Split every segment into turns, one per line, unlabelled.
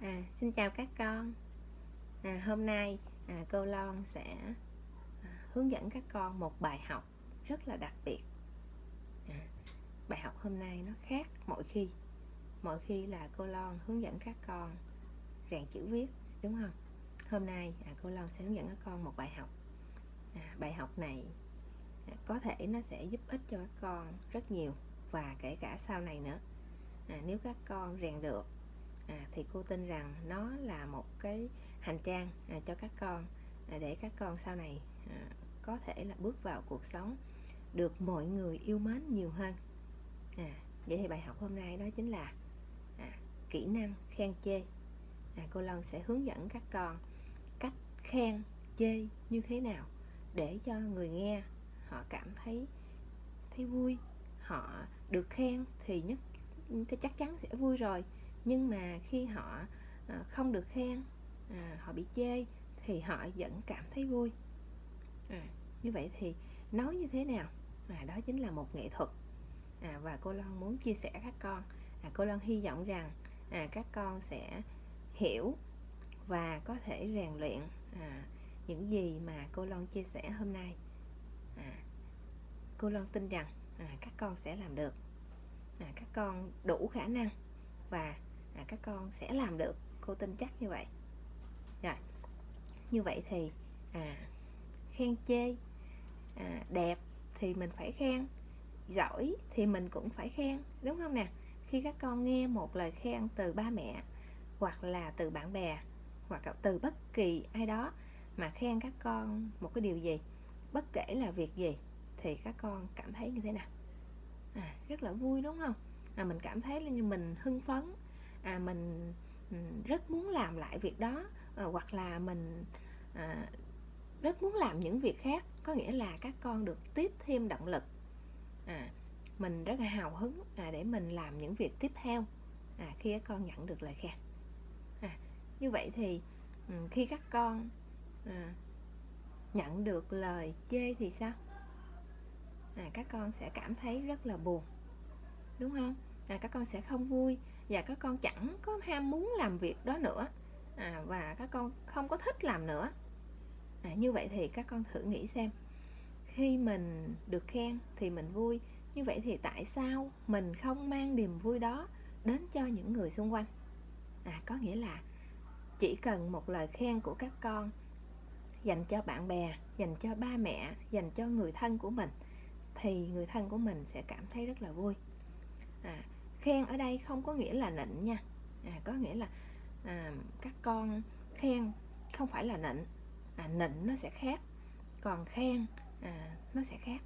À, xin chào các con. À, Hôm nay à, cô Lon sẽ à, hướng dẫn các con một bài học rất là đặc biệt. À, Bài học hôm nay nó khác mỗi khi. Mỗi khi là cô Lon hướng dẫn các con rèn chữ viết đúng không? Hôm nay à, cô Lon sẽ hướng dẫn các con một bài học. À, Bài học này à, có thể nó sẽ giúp ích cho các con rất nhiều Và kể cả sau này nữa. À, Nếu các con rèn được à, thì cô tin rằng nó là một cái hành trang à, cho các con à, để các con sau này à, có thể là bước vào cuộc sống được mọi người yêu mến nhiều hơn. À, vậy thì bài học hôm nay đó chính là à, kỹ năng khen chê. À, cô Lân sẽ hướng dẫn các con cách khen chê như thế nào để cho người nghe họ cảm thấy thấy vui. Họ được khen thì nhất thì chắc chắn sẽ vui rồi nhưng mà khi họ ờ, không được khen à, họ bị chê thì họ vẫn cảm thấy vui. À, như vậy thì nói như thế nào? À, đó chính là một nghệ thuật. À, và cô Loan muốn chia sẻ các con. À, cô Loan hy vọng rằng à, các con sẽ hiểu và có thể rèn luyện à, những gì mà cô Loan chia sẻ hôm nay. À, cô Loan tin rằng à, các con sẽ làm được. À, các con đủ khả năng và à, các con sẽ làm được cô tin chắc như vậy. Rồi như vậy thì à, khen chê à, đẹp thì mình phải khen giỏi thì mình cũng phải khen đúng không nè? Khi các con nghe một lời khen từ ba mẹ hoặc là từ bạn bè hoặc là từ bất kỳ ai đó mà khen các con một cái điều gì bất kể là việc gì thì các con cảm thấy như thế nào? À, rất là vui đúng không? À, mình cảm thấy như mình hưng phấn à, mình ừ, rất muốn làm lại việc đó à, hoặc là mình à, rất muốn làm những việc khác có nghĩa là các con được tiếp thêm động lực. À, mình rất là hào hứng à, để mình làm những việc tiếp theo à, khi các con nhận được lời khen. À, như vậy thì ừ, khi các con à, nhận được lời chê thì sao? À, các con sẽ cảm thấy rất là buồn đúng không? À, các con sẽ không vui và các con chẳng có ham muốn làm việc đó nữa. À, và các con không có thích làm nữa. À, như vậy thì các con thử nghĩ xem. Khi mình được khen thì mình vui. Như vậy thì tại sao mình không mang niềm vui đó đến cho những người xung quanh? À, có nghĩa là chỉ cần một lời khen của các con dành cho bạn bè dành cho ba mẹ dành cho người thân của mình thì người thân của mình sẽ cảm thấy rất là vui. À, khen ở đây không có nghĩa là nịnh nha. À, có nghĩa là à, các con khen không phải là nịnh. À, nịnh nó sẽ khác còn khen à, nó sẽ khác.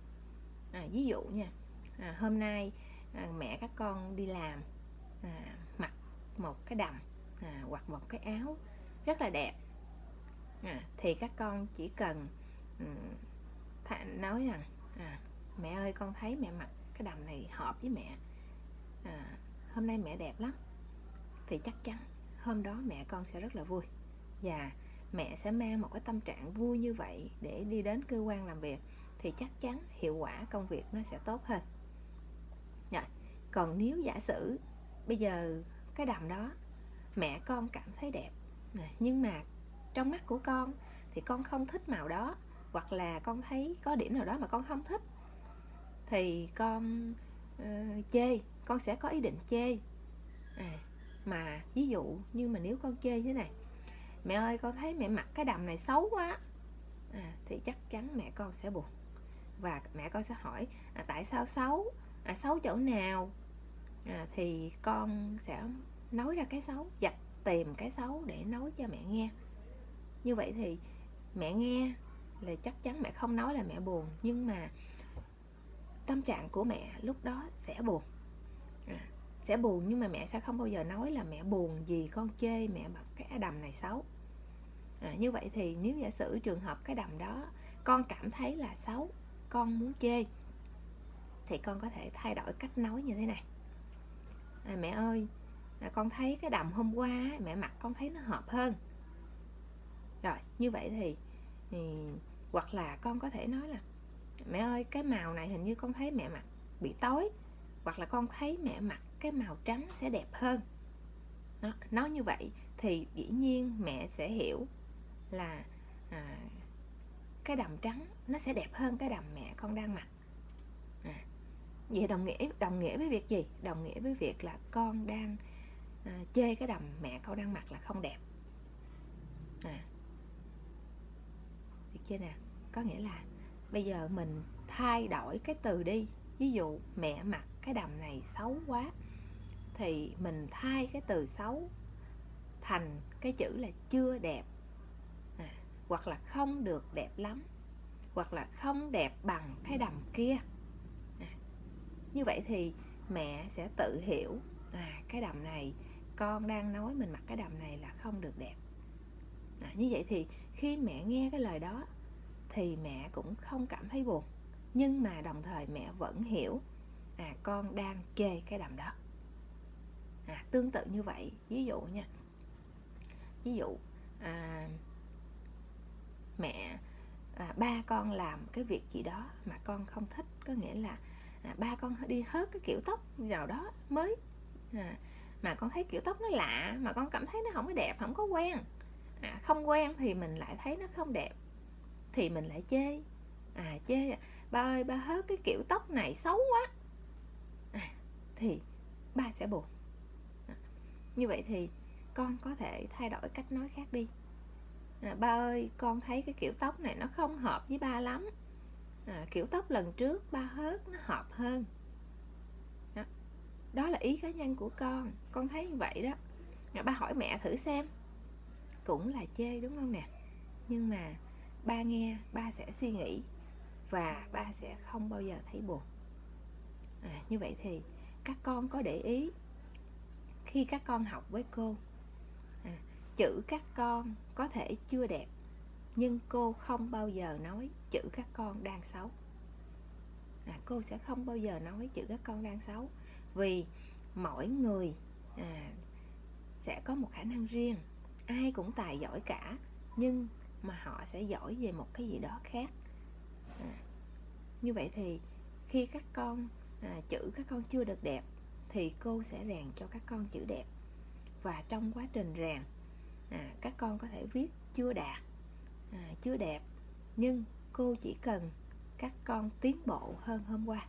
À, ví dụ nha à, hôm nay à, mẹ các con đi làm à, mặc một cái đầm à, hoặc một cái áo rất là đẹp. À, thì các con chỉ cần um, nói rằng à, mẹ ơi con thấy mẹ mặc cái đầm này hợp với mẹ à, hôm nay mẹ đẹp lắm. Thì chắc chắn hôm đó mẹ con sẽ rất là vui. Và mẹ sẽ mang một cái tâm trạng vui như vậy để đi đến cơ quan làm việc thì chắc chắn hiệu quả công việc nó sẽ tốt hơn. Rồi còn nếu giả sử bây giờ cái đầm đó mẹ con cảm thấy đẹp à, nhưng mà trong mắt của con thì con không thích màu đó hoặc là con thấy có điểm nào đó mà con không thích thì con uh, chê con sẽ có ý định chê. À, mà ví dụ như mà nếu con chê thế này mẹ ơi con thấy mẹ mặc cái đầm này xấu quá. À, thì chắc chắn mẹ con sẽ buồn. Và mẹ con sẽ hỏi à, tại sao xấu? À, xấu chỗ nào? À, thì con sẽ nói ra cái xấu dạch tìm cái xấu để nói cho mẹ nghe. Như vậy thì mẹ nghe là chắc chắn mẹ không nói là mẹ buồn nhưng mà tâm trạng của mẹ lúc đó sẽ buồn. À. sẽ buồn nhưng mà mẹ sẽ không bao giờ nói là mẹ buồn vì con chê mẹ mặc cái đầm này xấu. À, như vậy thì nếu giả sử trường hợp cái đầm đó con cảm thấy là xấu con muốn chê thì con có thể thay đổi cách nói như thế này. À, mẹ ơi à, con thấy cái đầm hôm qua mẹ mặc con thấy nó hợp hơn. Rồi như vậy thì, thì hoặc là con có thể nói là mẹ ơi cái màu này hình như con thấy mẹ mặc bị tối hoặc là con thấy mẹ mặc cái màu trắng sẽ đẹp hơn. Nó nói như vậy thì dĩ nhiên mẹ sẽ hiểu là à, cái đầm trắng nó sẽ đẹp hơn cái đầm mẹ con đang mặc. À, vậy đồng nghĩa đồng nghĩa với việc gì? Đồng nghĩa với việc là con đang à, chê cái đầm mẹ con đang mặc là không đẹp. À. Được chưa nè? Có nghĩa là bây giờ mình thay đổi cái từ đi. Ví dụ mẹ mặc cái đầm này xấu quá. Thì mình thay cái từ xấu thành cái chữ là chưa đẹp. À, hoặc là không được đẹp lắm. Hoặc là không đẹp bằng cái đầm kia. À, như vậy thì mẹ sẽ tự hiểu à cái đầm này con đang nói mình mặc cái đầm này là không được đẹp. À, như vậy thì khi mẹ nghe cái lời đó thì mẹ cũng không cảm thấy buồn. Nhưng mà đồng thời mẹ vẫn hiểu à con đang chê cái đầm đó. À, tương tự như vậy ví dụ nha. Ví dụ à, mẹ à, ba con làm cái việc gì đó mà con không thích có nghĩa là à, ba con đi hớt cái kiểu tóc nào đó mới à, mà con thấy kiểu tóc nó lạ mà con cảm thấy nó không có đẹp không có quen. À, không quen thì mình lại thấy nó không đẹp thì mình lại chê. À chê ba ơi ba hớt cái kiểu tóc này xấu quá thì ba sẽ buồn. À, như vậy thì con có thể thay đổi cách nói khác đi. À, ba ơi con thấy cái kiểu tóc này nó không hợp với ba lắm. À, kiểu tóc lần trước ba hớt nó hợp hơn. Đó. đó là ý cá nhân của con con thấy như vậy đó. À, ba hỏi mẹ thử xem. Cũng là chê đúng không nè? Nhưng mà ba nghe ba sẽ suy nghĩ và ba sẽ không bao giờ thấy buồn. À, như vậy thì các con có để ý. Khi các con học với cô à, chữ các con có thể chưa đẹp nhưng cô không bao giờ nói chữ các con đang xấu. À, cô sẽ không bao giờ nói chữ các con đang xấu vì mỗi người à, sẽ có một khả năng riêng. Ai cũng tài giỏi cả nhưng mà họ sẽ giỏi về một cái gì đó khác. À, như vậy thì khi các con à, chữ các con chưa được đẹp thì cô sẽ rèn cho các con chữ đẹp. Và trong quá trình rèn à, các con có thể viết chưa đạt à, chưa đẹp nhưng cô chỉ cần các con tiến bộ hơn hôm qua.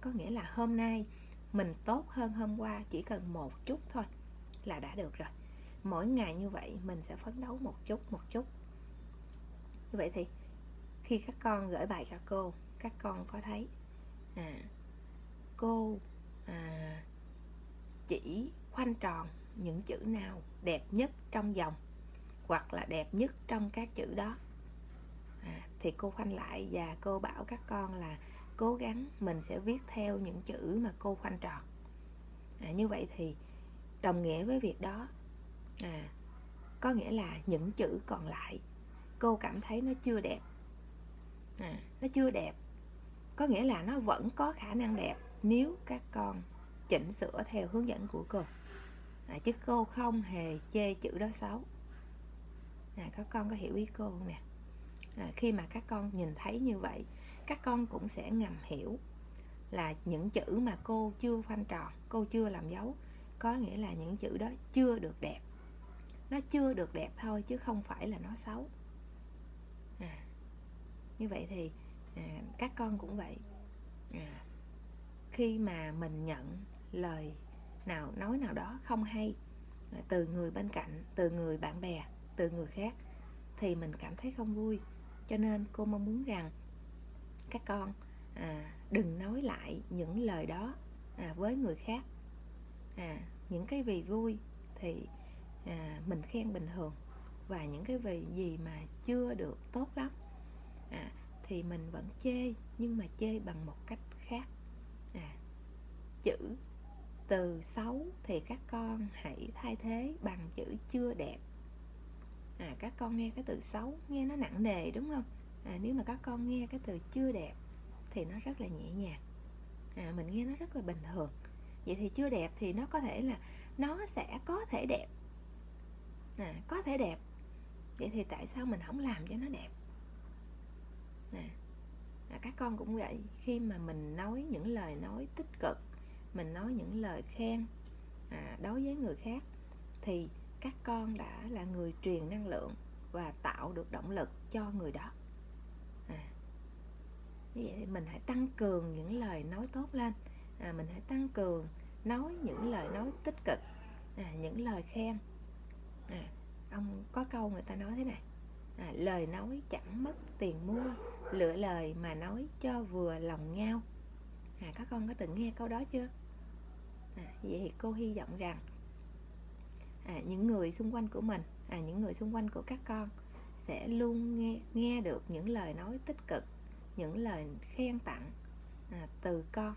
Có nghĩa là hôm nay mình tốt hơn hôm qua chỉ cần một chút thôi là đã được rồi. Mỗi ngày như vậy mình sẽ phấn đấu một chút một chút. Như vậy thì khi các con gửi bài cho cô các con có thấy à, cô à, chỉ khoanh tròn những chữ nào đẹp nhất trong dòng hoặc là đẹp nhất trong các chữ đó. À, thì cô khoanh lại và cô bảo các con là cố gắng mình sẽ viết theo những chữ mà cô khoanh tròn. À, như vậy thì đồng nghĩa với việc đó à, có nghĩa là những chữ còn lại cô cảm thấy nó chưa đẹp. À, nó chưa đẹp có nghĩa là nó vẫn có khả năng đẹp nếu các con chỉnh sửa theo hướng dẫn của cô. À, chứ cô không hề chê chữ đó xấu. À, các con có hiểu ý cô không nè? À, khi mà các con nhìn thấy như vậy các con cũng sẽ ngầm hiểu là những chữ mà cô chưa phanh tròn cô chưa làm dấu có nghĩa là những chữ đó chưa được đẹp. Nó chưa được đẹp thôi chứ không phải là nó xấu. À, như vậy thì à, các con cũng vậy. À, khi mà mình nhận lời nào nói nào đó không hay à, từ người bên cạnh từ người bạn bè từ người khác thì mình cảm thấy không vui. Cho nên cô mong muốn rằng các con à, đừng nói lại những lời đó à, với người khác. À, những cái vì vui thì à, mình khen bình thường và những cái vì gì mà chưa được tốt lắm à, thì mình vẫn chê nhưng mà chê bằng một cách khác chữ từ xấu thì các con hãy thay thế bằng chữ chưa đẹp. À, các con nghe cái từ xấu nghe nó nặng nề đúng không? À, nếu mà các con nghe cái từ chưa đẹp thì nó rất là nhẹ nhàng. À, mình nghe nó rất là bình thường. Vậy thì chưa đẹp thì nó có thể là nó sẽ có thể đẹp. À, có thể đẹp. Vậy thì tại sao mình không làm cho nó đẹp? À, à, các con cũng vậy. Khi mà mình nói những lời nói tích cực mình nói những lời khen à, đối với người khác thì các con đã là người truyền năng lượng và tạo được động lực cho người đó. À, như vậy thì mình hãy tăng cường những lời nói tốt lên. À, mình hãy tăng cường nói những lời nói tích cực à, những lời khen. À, ông có câu người ta nói thế này à, lời nói chẳng mất tiền mua lựa lời mà nói cho vừa lòng nhau. À, các con có từng nghe câu đó chưa? À, vậy thì cô hy vọng rằng à, những người xung quanh của mình à, những người xung quanh của các con sẽ luôn nghe nghe được những lời nói tích cực những lời khen tặng à, từ con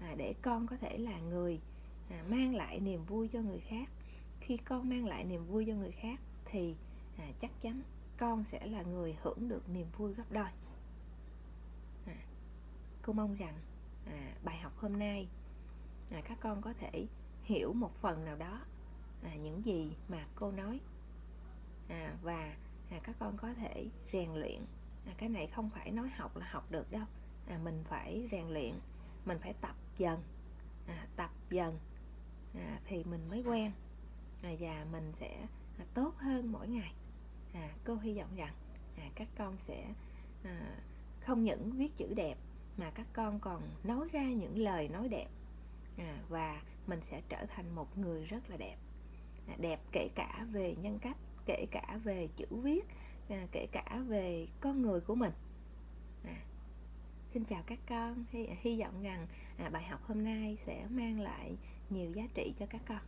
à, để con có thể là người à, mang lại niềm vui cho người khác. Khi con mang lại niềm vui cho người khác thì à, chắc chắn con sẽ là người hưởng được niềm vui gấp đôi. À, cô mong rằng à, bài học hôm nay à, các con có thể hiểu một phần nào đó à, những gì mà cô nói. À, và à, các con có thể rèn luyện. À, cái này không phải nói học là học được đâu. À, mình phải rèn luyện mình phải tập dần. À, tập dần à, thì mình mới quen. À, và mình sẽ à, tốt hơn mỗi ngày. À, cô hy vọng rằng à, các con sẽ à, không những viết chữ đẹp mà các con còn nói ra những lời nói đẹp à, và mình sẽ trở thành một người rất là đẹp. À, đẹp kể cả về nhân cách kể cả về chữ viết à, kể cả về con người của mình. À, xin chào các con. Hy, hy vọng rằng à, bài học hôm nay sẽ mang lại nhiều giá trị cho các con.